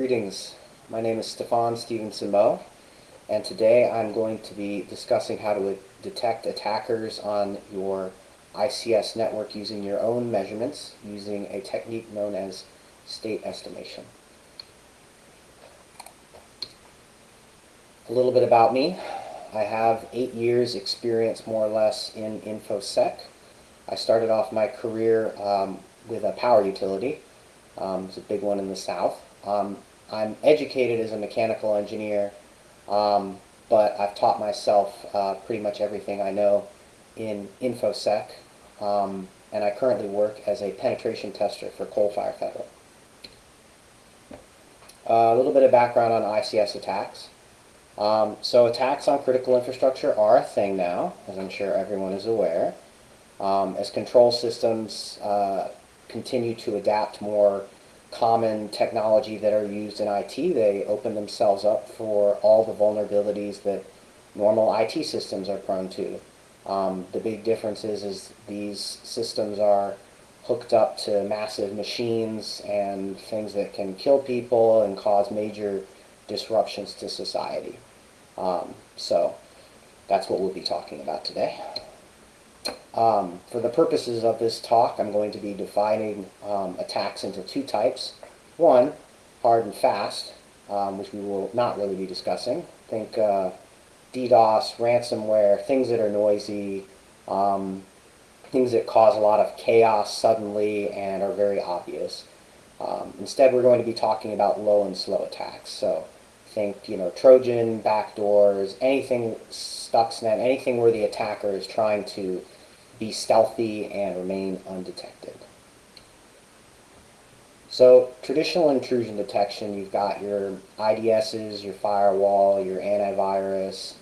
Greetings. My name is Stefan Stevenson Moe, and today I'm going to be discussing how to detect attackers on your ICS network using your own measurements using a technique known as state estimation. A little bit about me. I have eight years experience more or less in InfoSec. I started off my career um, with a power utility. Um, it's a big one in the south. Um, I'm educated as a mechanical engineer, um, but I've taught myself uh, pretty much everything I know in InfoSec, um, and I currently work as a penetration tester for Coalfire Federal. Uh, a little bit of background on ICS attacks. Um, so attacks on critical infrastructure are a thing now, as I'm sure everyone is aware. Um, as control systems uh, continue to adapt more common technology that are used in IT, they open themselves up for all the vulnerabilities that normal IT systems are prone to. Um, the big difference is, is these systems are hooked up to massive machines and things that can kill people and cause major disruptions to society. Um, so that's what we'll be talking about today. Um, for the purposes of this talk, I'm going to be defining um, attacks into two types. One, hard and fast, um, which we will not really be discussing. Think uh, DDoS, ransomware, things that are noisy, um, things that cause a lot of chaos suddenly and are very obvious. Um, instead, we're going to be talking about low and slow attacks. So think, you know, Trojan, backdoors, anything Stuxnet, anything where the attacker is trying to be stealthy and remain undetected. So traditional intrusion detection, you've got your IDSs, your firewall, your antivirus,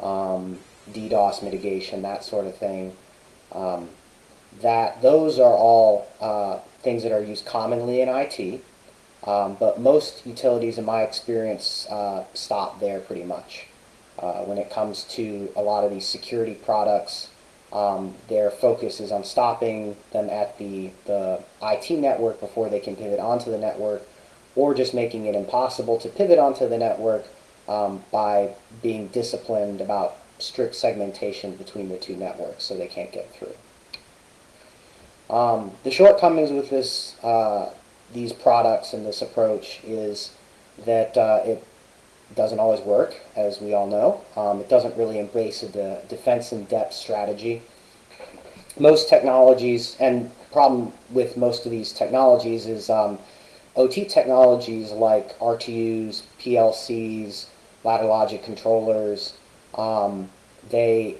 um, DDoS mitigation, that sort of thing. Um, that those are all uh, things that are used commonly in IT, um, but most utilities, in my experience, uh, stop there pretty much. Uh, when it comes to a lot of these security products, um, their focus is on stopping them at the, the IT network before they can pivot onto the network, or just making it impossible to pivot onto the network um, by being disciplined about strict segmentation between the two networks so they can't get through. Um, the shortcomings with this, uh, these products and this approach is that uh, it doesn't always work, as we all know. Um, it doesn't really embrace the defense in depth strategy. Most technologies, and problem with most of these technologies is um, OT technologies like RTUs, PLCs, ladder logic controllers, um, they,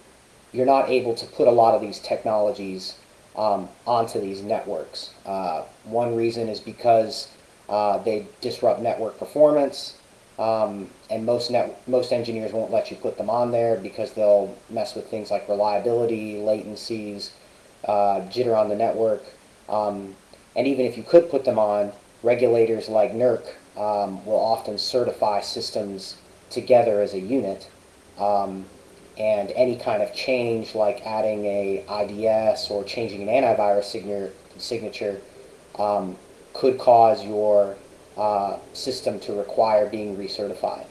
you're not able to put a lot of these technologies um, onto these networks. Uh, one reason is because uh, they disrupt network performance. Um, and most net, most engineers won't let you put them on there because they'll mess with things like reliability, latencies, uh, jitter on the network. Um, and even if you could put them on, regulators like NERC um, will often certify systems together as a unit. Um, and any kind of change like adding a IDS or changing an antivirus signature, um, could cause your uh, system to require being recertified.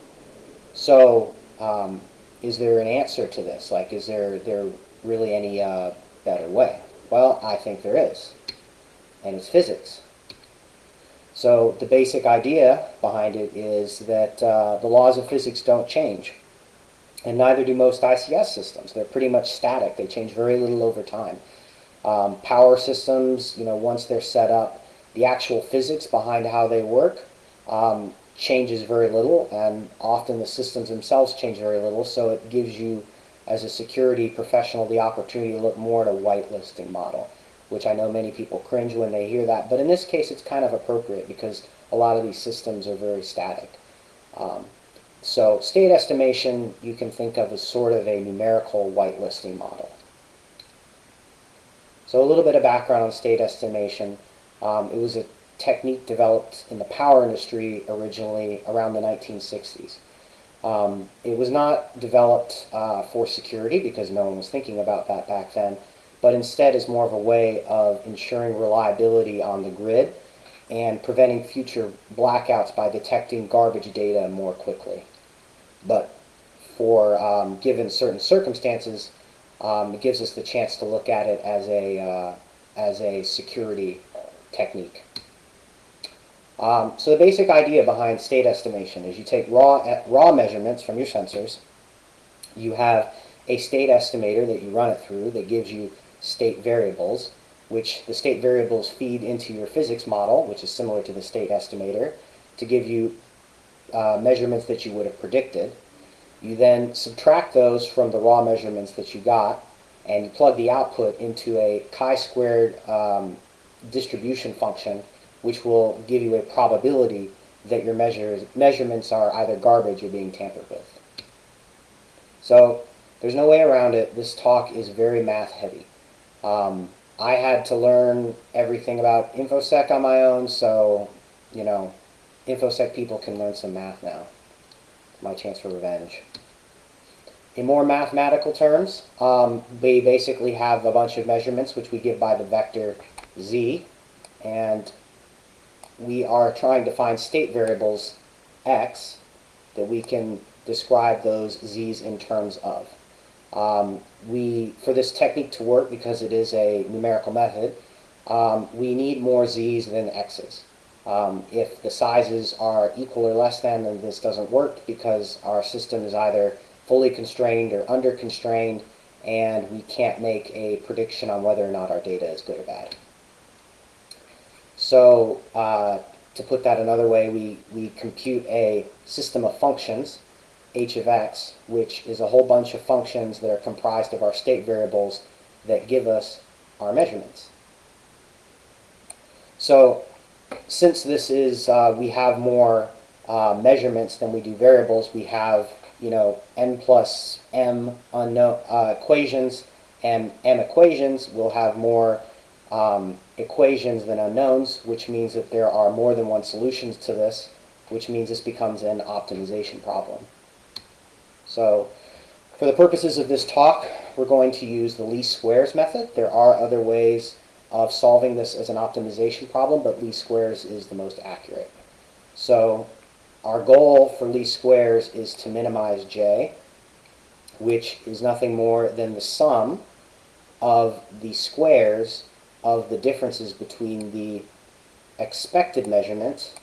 So um, is there an answer to this? Like, is there, there really any uh, better way? Well, I think there is, and it's physics. So the basic idea behind it is that uh, the laws of physics don't change, and neither do most ICS systems. They're pretty much static. They change very little over time. Um, power systems, you know, once they're set up, the actual physics behind how they work um, changes very little, and often the systems themselves change very little, so it gives you, as a security professional, the opportunity to look more at a whitelisting model, which I know many people cringe when they hear that, but in this case it's kind of appropriate because a lot of these systems are very static. Um, so state estimation you can think of as sort of a numerical whitelisting model. So a little bit of background on state estimation. Um, it was a technique developed in the power industry originally around the 1960s. Um, it was not developed uh, for security because no one was thinking about that back then, but instead is more of a way of ensuring reliability on the grid and preventing future blackouts by detecting garbage data more quickly. But for um, given certain circumstances, um, it gives us the chance to look at it as a uh, as a security technique. Um, so the basic idea behind state estimation is you take raw raw measurements from your sensors. You have a state estimator that you run it through that gives you state variables, which the state variables feed into your physics model, which is similar to the state estimator, to give you uh, measurements that you would have predicted. You then subtract those from the raw measurements that you got, and you plug the output into a chi-squared um, distribution function, which will give you a probability that your measures, measurements are either garbage or being tampered with. So there's no way around it. This talk is very math heavy. Um, I had to learn everything about InfoSec on my own, so, you know, InfoSec people can learn some math now. My chance for revenge. In more mathematical terms, um, we basically have a bunch of measurements which we give by the vector z, and we are trying to find state variables x that we can describe those z's in terms of. Um, we, for this technique to work, because it is a numerical method, um, we need more z's than x's. Um, if the sizes are equal or less than, then this doesn't work because our system is either fully constrained or under constrained, and we can't make a prediction on whether or not our data is good or bad. So uh, to put that another way, we, we compute a system of functions, h of x, which is a whole bunch of functions that are comprised of our state variables that give us our measurements. So since this is, uh, we have more uh, measurements than we do variables, we have you know, n plus m unknown uh, equations and m equations we'll have more um, equations than unknowns, which means that there are more than one solutions to this, which means this becomes an optimization problem. So for the purposes of this talk, we're going to use the least squares method. There are other ways of solving this as an optimization problem, but least squares is the most accurate. So our goal for least squares is to minimize j, which is nothing more than the sum of the squares of the differences between the expected measurement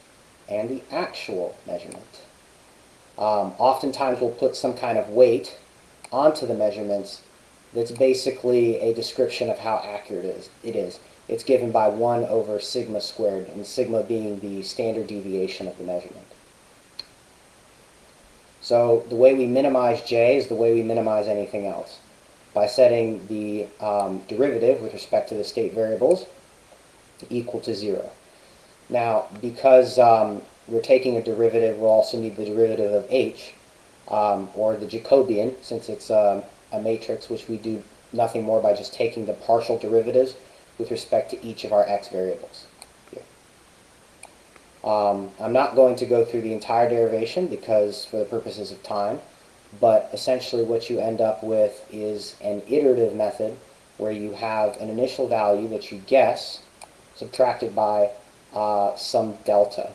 and the actual measurement. Um, oftentimes we'll put some kind of weight onto the measurements that's basically a description of how accurate it is. It is. It's given by 1 over sigma squared, and sigma being the standard deviation of the measurement. So the way we minimize j is the way we minimize anything else. By setting the um, derivative with respect to the state variables equal to 0. Now, because um, we're taking a derivative, we'll also need the derivative of h, um, or the Jacobian, since it's um, a matrix, which we do nothing more by just taking the partial derivatives with respect to each of our x variables. Um, I'm not going to go through the entire derivation because for the purposes of time, but essentially what you end up with is an iterative method where you have an initial value that you guess subtracted by uh, some delta,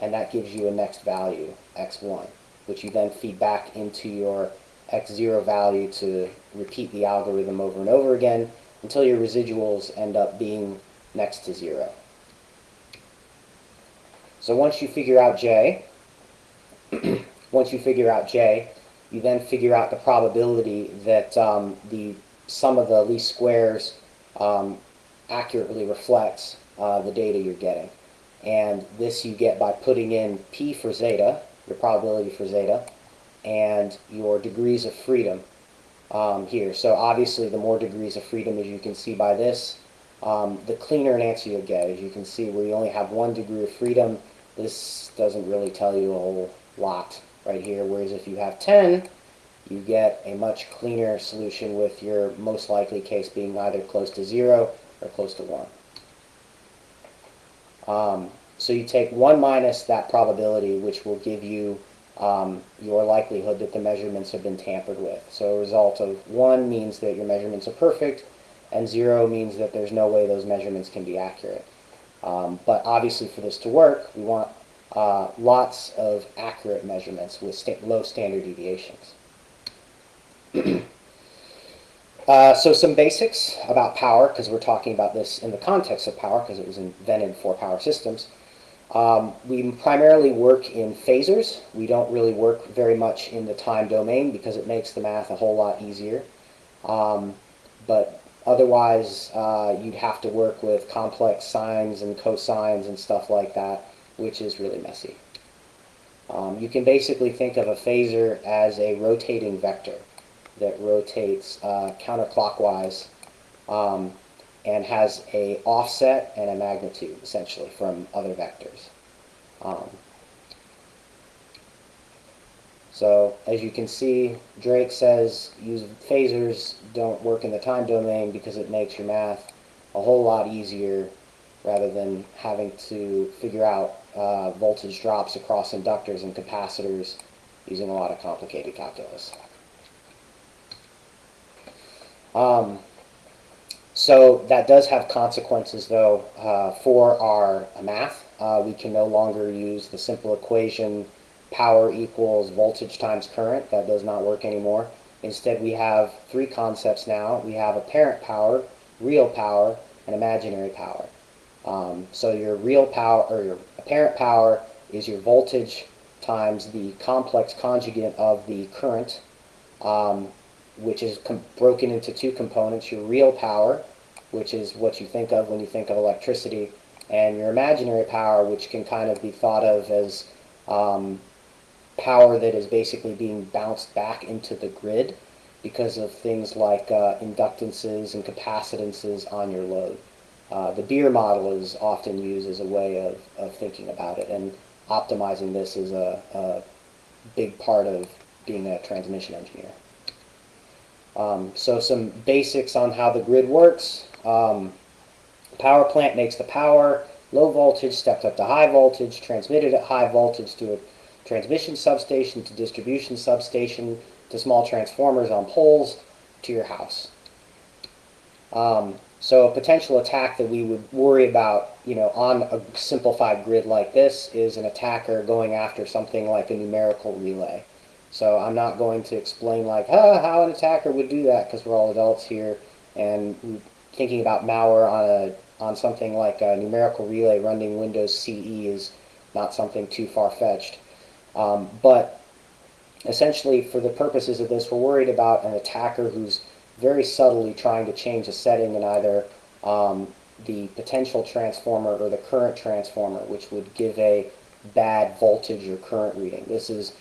and that gives you a next value, x1, which you then feed back into your x0 value to repeat the algorithm over and over again until your residuals end up being next to zero. So once you figure out J, once you figure out J, you then figure out the probability that um, the sum of the least squares um, accurately reflects uh, the data you're getting. And this you get by putting in P for zeta, your probability for zeta, and your degrees of freedom um, here. So obviously the more degrees of freedom, as you can see by this, um, the cleaner an answer you'll get. As you can see, where you only have one degree of freedom, this doesn't really tell you a whole lot right here, whereas if you have 10, you get a much cleaner solution with your most likely case being either close to 0 or close to 1. Um, so you take 1 minus that probability, which will give you um, your likelihood that the measurements have been tampered with. So a result of 1 means that your measurements are perfect, and 0 means that there's no way those measurements can be accurate. Um, but obviously for this to work, we want uh, lots of accurate measurements with sta- low standard deviations. Uh, so some basics about power, because we're talking about this in the context of power, because it was invented for power systems. Um, we primarily work in phasors. We don't really work very much in the time domain because it makes the math a whole lot easier. Um, but otherwise, uh, you'd have to work with complex sines and cosines and stuff like that, which is really messy. Um, you can basically think of a phasor as a rotating vector that rotates uh, counterclockwise um, and has a offset and a magnitude essentially from other vectors. Um, so as you can see, Drake says use phasors don't work in the time domain because it makes your math a whole lot easier rather than having to figure out uh, voltage drops across inductors and capacitors using a lot of complicated calculus. Um, so that does have consequences, though, uh, for our math. Uh, we can no longer use the simple equation power equals voltage times current. That does not work anymore. Instead, we have three concepts now. We have apparent power, real power, and imaginary power. Um, so your real power, or your apparent power, is your voltage times the complex conjugate of the current. Um, which is broken into two components, your real power, which is what you think of when you think of electricity, and your imaginary power, which can kind of be thought of as um, power that is basically being bounced back into the grid because of things like uh, inductances and capacitances on your load. Uh, the Beer model is often used as a way of, of thinking about it, and optimizing this is a, a big part of being a transmission engineer. Um, so some basics on how the grid works. Um, power plant makes the power, low voltage stepped up to high voltage, transmitted at high voltage to a transmission substation, to distribution substation, to small transformers on poles, to your house. Um, so a potential attack that we would worry about, you know, on a simplified grid like this is an attacker going after something like a numerical relay. So I'm not going to explain like how an attacker would do that because we're all adults here and thinking about malware on a on something like a numerical relay running Windows CE is not something too far-fetched. Um, but essentially for the purposes of this we're worried about an attacker who's very subtly trying to change a setting in either um, the potential transformer or the current transformer which would give a bad voltage or current reading. This is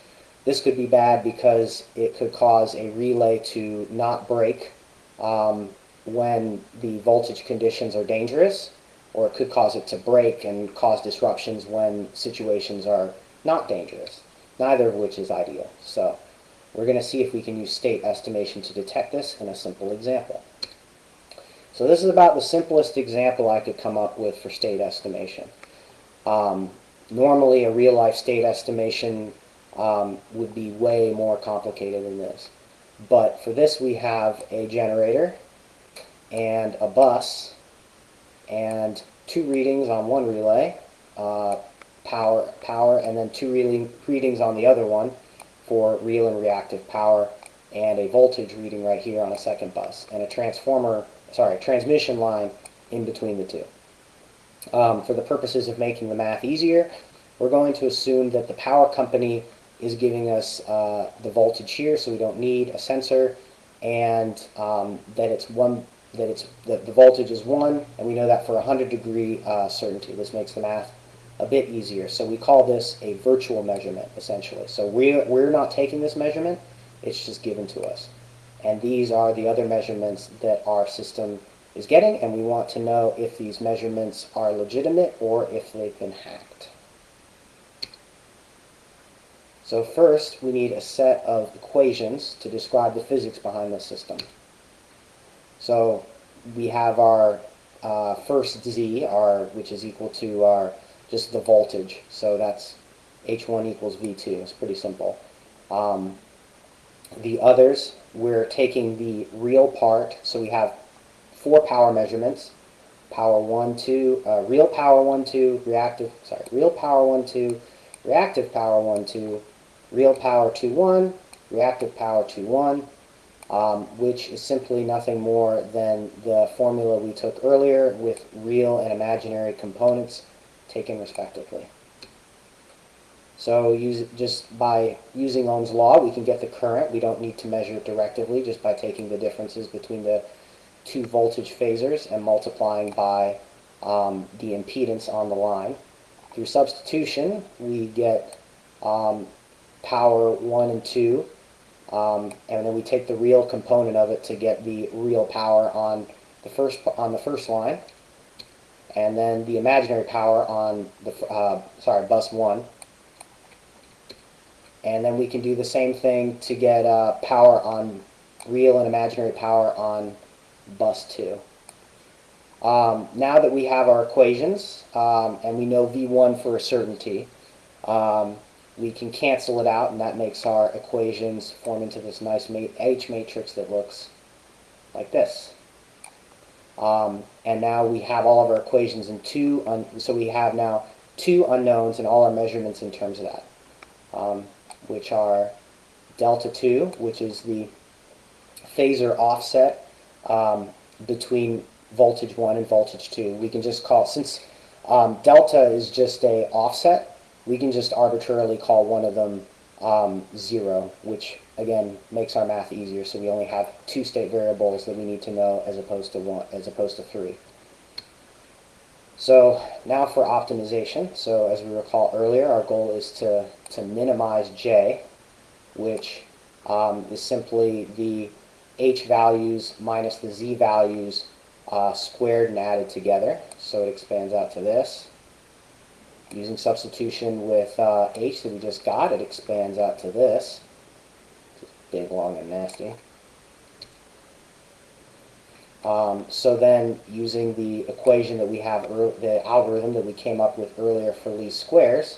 this could be bad because it could cause a relay to not break um, when the voltage conditions are dangerous, or it could cause it to break and cause disruptions when situations are not dangerous, neither of which is ideal. So we're going to see if we can use state estimation to detect this in a simple example. So this is about the simplest example I could come up with for state estimation. Um, normally a real-life state estimation um, would be way more complicated than this. But for this we have a generator and a bus and two readings on one relay, uh, power, power, and then two reading, readings on the other one for real and reactive power, and a voltage reading right here on a second bus, and a transformer, sorry, transmission line in between the two. Um, for the purposes of making the math easier, we're going to assume that the power company is giving us uh, the voltage here, so we don't need a sensor, and um, that it's one that it's that the voltage is one, and we know that for 100 degree uh, certainty. This makes the math a bit easier. So we call this a virtual measurement, essentially. So we're, we're not taking this measurement, it's just given to us. And these are the other measurements that our system is getting, and we want to know if these measurements are legitimate or if they've been hacked. So first, we need a set of equations to describe the physics behind the system. So we have our uh, first z, our, which is equal to our just the voltage. So that's H1 equals V2. It's pretty simple. Um, the others, we're taking the real part. So we have four power measurements. power 1, 2, uh, real power 1, 2, reactive, sorry, real power 1, 2, reactive power 1, 2, real power 2, 1, reactive power 2, 1, um, which is simply nothing more than the formula we took earlier with real and imaginary components taken respectively. So use, just by using Ohm's law, we can get the current. We don't need to measure it directively just by taking the differences between the two voltage phasors and multiplying by um, the impedance on the line. Through substitution, we get um, power 1 and 2, um, and then we take the real component of it to get the real power on the first on the first line, and then the imaginary power on the uh, sorry bus 1 and then we can do the same thing to get uh, power on real and imaginary power on bus 2. Um, now that we have our equations um, and we know V1 for a certainty, um, we can cancel it out and that makes our equations form into this nice ma H matrix that looks like this. Um, and now we have all of our equations in two, so we have now two unknowns and all our measurements in terms of that. Um, which are delta 2, which is the phasor offset um, between voltage 1 and voltage 2. We can just call, since um, delta is just a offset, we can just arbitrarily call one of them um, 0, which again makes our math easier. So we only have two state variables that we need to know as opposed to one, as opposed to three. So now for optimization. So as we recall earlier, our goal is to, to minimize J, which um, is simply the H values minus the Z values uh, squared and added together. So it expands out to this. Using substitution with uh, H that we just got, it expands out to this. Big, long, and nasty. Um, so then, using the equation that we have, the algorithm that we came up with earlier for least squares,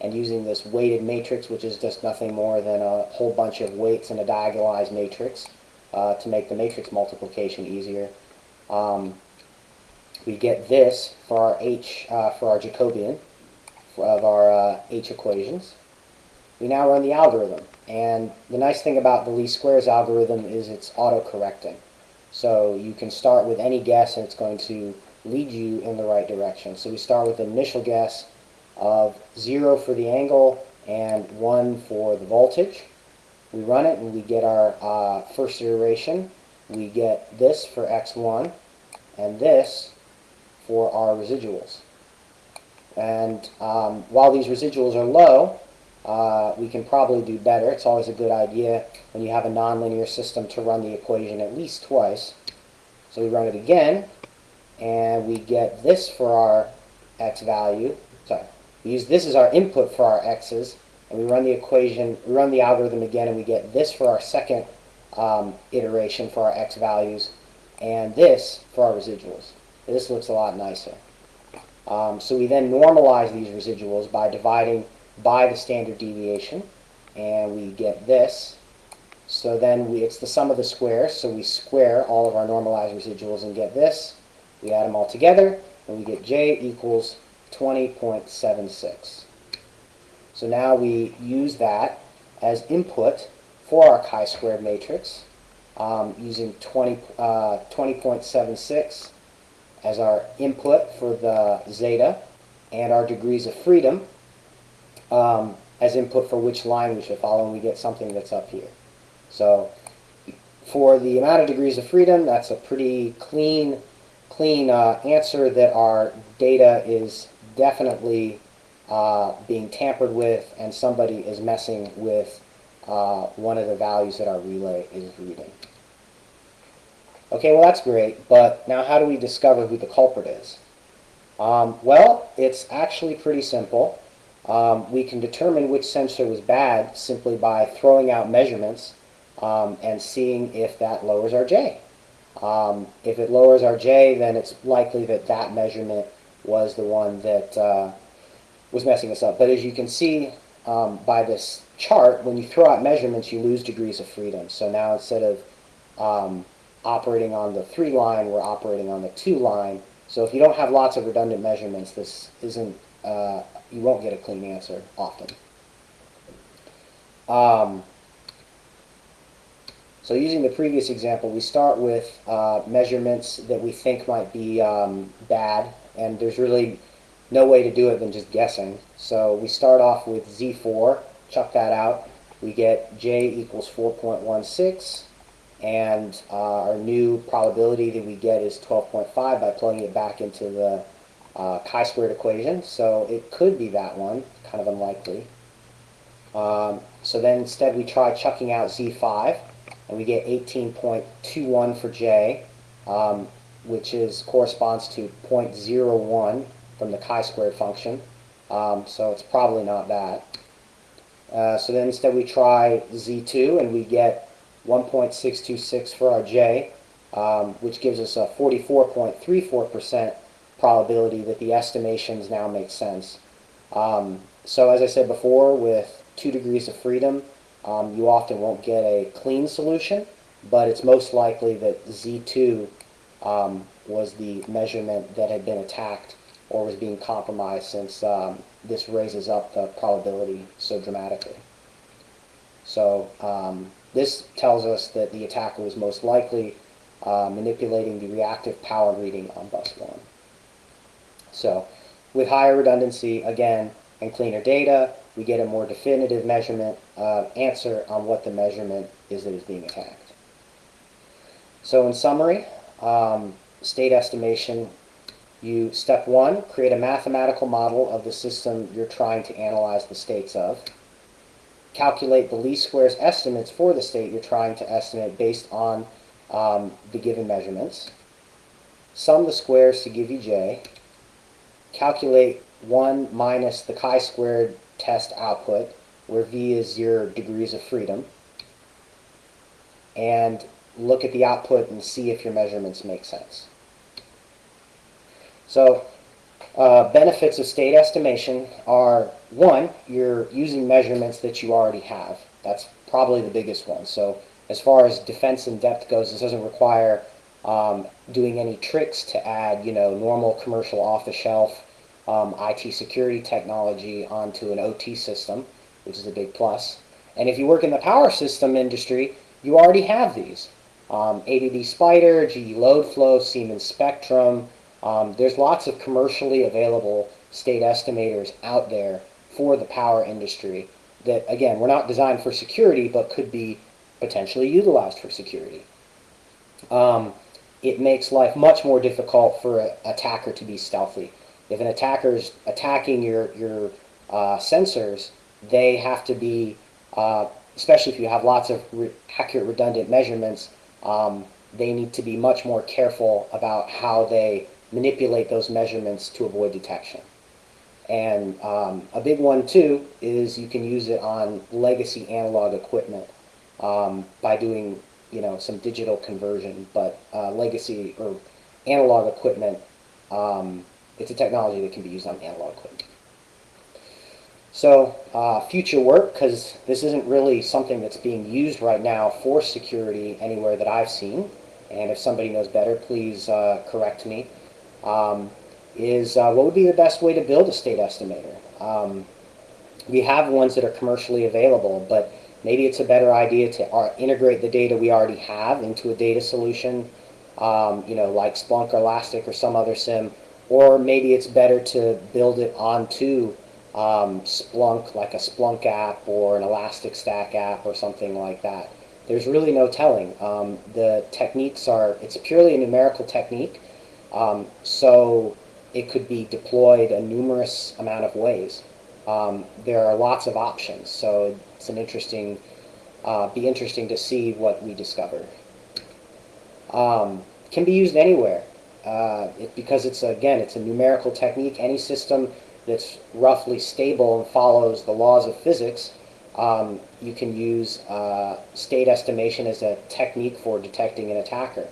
and using this weighted matrix, which is just nothing more than a whole bunch of weights in a diagonalized matrix uh, to make the matrix multiplication easier, um, we get this for our h uh, for our Jacobian of our uh, h equations. We now run the algorithm, and the nice thing about the least squares algorithm is it's auto-correcting. So you can start with any guess and it's going to lead you in the right direction. So we start with an initial guess of 0 for the angle and 1 for the voltage. We run it and we get our uh, first iteration. We get this for x1 and this for our residuals. And um, while these residuals are low, uh, we can probably do better. It's always a good idea when you have a nonlinear system to run the equation at least twice. So we run it again, and we get this for our x value. Sorry, we use this as our input for our x's, and we run the equation, we run the algorithm again, and we get this for our second um, iteration for our x values, and this for our residuals. This looks a lot nicer. Um, so we then normalize these residuals by dividing by the standard deviation, and we get this. So then we, it's the sum of the squares, so we square all of our normalized residuals and get this. We add them all together, and we get j equals 20.76. So now we use that as input for our chi-squared matrix um, using 20, uh, 20.76 as our input for the zeta and our degrees of freedom um, as input for which line we should follow, and we get something that's up here. So for the amount of degrees of freedom, that's a pretty clean, clean uh, answer that our data is definitely uh, being tampered with and somebody is messing with uh, one of the values that our relay is reading. Okay, well that's great, but now how do we discover who the culprit is? Um, well, it's actually pretty simple. Um, we can determine which sensor was bad simply by throwing out measurements um, and seeing if that lowers our J. Um, if it lowers our J, then it's likely that that measurement was the one that uh, was messing us up. But as you can see um, by this chart, when you throw out measurements, you lose degrees of freedom. So now instead of um, operating on the 3 line, we're operating on the 2 line. So if you don't have lots of redundant measurements, this isn't, uh, you won't get a clean answer often. Um, so using the previous example, we start with uh, measurements that we think might be um, bad, and there's really no way to do it than just guessing. So we start off with Z4, chuck that out, we get J equals 4.16, and uh, our new probability that we get is 12.5 by plugging it back into the uh, chi-squared equation. So it could be that one, kind of unlikely. Um, so then instead we try chucking out Z5, and we get 18.21 for J, um, which is corresponds to 0.01 from the chi-squared function. Um, so it's probably not that. Uh, so then instead we try Z2 and we get 1.626 for our J, um, which gives us a 44.34% probability that the estimations now make sense. Um, so as I said before, with two degrees of freedom, um, you often won't get a clean solution, but it's most likely that Z2 um, was the measurement that had been attacked or was being compromised since um, this raises up the probability so dramatically. So um, this tells us that the attacker was most likely uh, manipulating the reactive power reading on bus 1. So with higher redundancy, again, and cleaner data, we get a more definitive measurement uh, answer on what the measurement is that is being attacked. So in summary, um, state estimation, you, step one, create a mathematical model of the system you're trying to analyze the states of. Calculate the least squares estimates for the state you're trying to estimate based on um, the given measurements. Sum the squares to give you J. Calculate 1 minus the chi-squared test output, where V is your degrees of freedom. And look at the output and see if your measurements make sense. So uh, benefits of state estimation are, one, you're using measurements that you already have. That's probably the biggest one. So as far as defense in depth goes, this doesn't require um, doing any tricks to add, you know, normal commercial off-the-shelf um, IT security technology onto an OT system, which is a big plus. And if you work in the power system industry, you already have these. Um, Spider, GE Load Flow, Siemens Spectrum. Um, there's lots of commercially available state estimators out there for the power industry that, again, were not designed for security, but could be potentially utilized for security. Um, it makes life much more difficult for an attacker to be stealthy. If an attacker is attacking your, your uh, sensors, they have to be, uh, especially if you have lots of re accurate redundant measurements, um, they need to be much more careful about how they manipulate those measurements to avoid detection. And um, a big one too is you can use it on legacy analog equipment um, by doing you know some digital conversion, but uh, legacy or analog equipment um, it's a technology that can be used on analog equipment. So uh, future work, because this isn't really something that's being used right now for security anywhere that I've seen, and if somebody knows better, please uh, correct me, um, is uh, what would be the best way to build a state estimator? Um, we have ones that are commercially available, but maybe it's a better idea to uh, integrate the data we already have into a data solution, um, you know, like Splunk or Elastic or some other SIEM, or maybe it's better to build it onto um, Splunk, like a Splunk app or an Elastic Stack app or something like that. There's really no telling. Um, the techniques are, it's purely a numerical technique, um, so it could be deployed a numerous amount of ways. Um, there are lots of options, so it's an interesting, uh, be interesting to see what we discover. Um, can be used anywhere uh, it, because it's, again, it's a numerical technique. Any system that's roughly stable and follows the laws of physics, um, you can use uh, state estimation as a technique for detecting an attacker.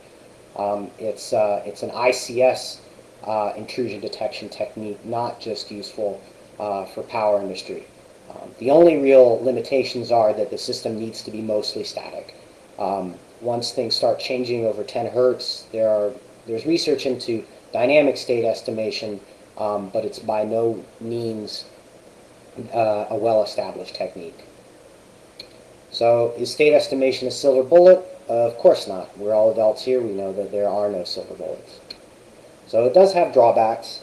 Um, it's, uh, it's an ICS uh, intrusion detection technique, not just useful uh, for power industry. Um, the only real limitations are that the system needs to be mostly static. Um, once things start changing over 10 hertz, there are there's research into dynamic state estimation, um, but it's by no means uh, a well-established technique. So is state estimation a silver bullet? Uh, of course not. We're all adults here. We know that there are no silver bullets. So it does have drawbacks.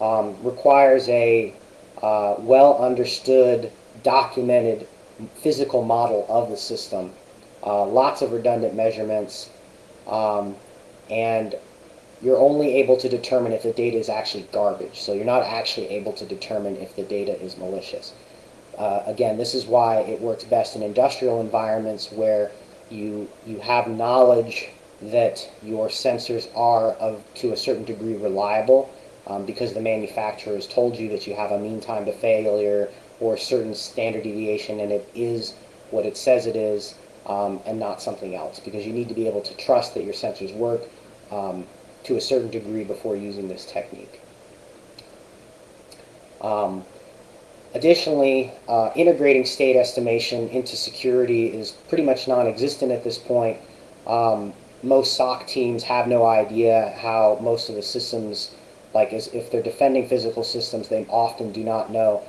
Um, requires a uh, well understood, documented physical model of the system. Uh, lots of redundant measurements. Um, and you're only able to determine if the data is actually garbage. So you're not actually able to determine if the data is malicious. Uh, again, this is why it works best in industrial environments where you, you have knowledge that your sensors are of, to a certain degree reliable um, because the manufacturer has told you that you have a mean time to failure or a certain standard deviation and it is what it says it is um, and not something else because you need to be able to trust that your sensors work um, to a certain degree before using this technique. Um, additionally, uh, integrating state estimation into security is pretty much non-existent at this point. Um, most SOC teams have no idea how most of the systems, like as, if they're defending physical systems, they often do not know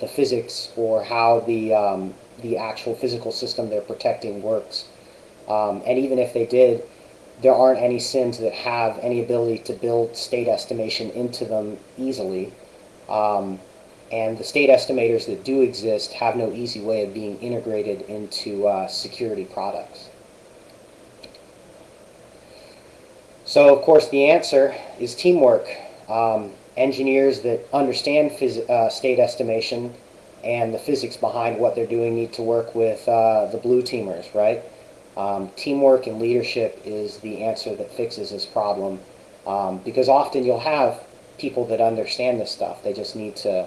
the physics or how the, um, the actual physical system they're protecting works. Um, and even if they did, there aren't any SIEMs that have any ability to build state estimation into them easily. Um, and the state estimators that do exist have no easy way of being integrated into uh, security products. So, of course, the answer is teamwork. Um, engineers that understand uh, state estimation and the physics behind what they're doing need to work with uh, the blue teamers, right? Um, teamwork and leadership is the answer that fixes this problem um, because often you'll have people that understand this stuff. They just need to,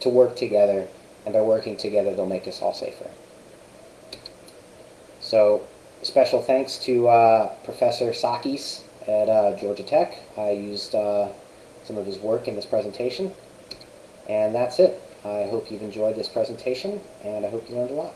to work together and by working together they'll make us all safer. So special thanks to uh, Professor Sakis at uh, Georgia Tech. I used uh, some of his work in this presentation. And that's it. I hope you've enjoyed this presentation and I hope you learned a lot.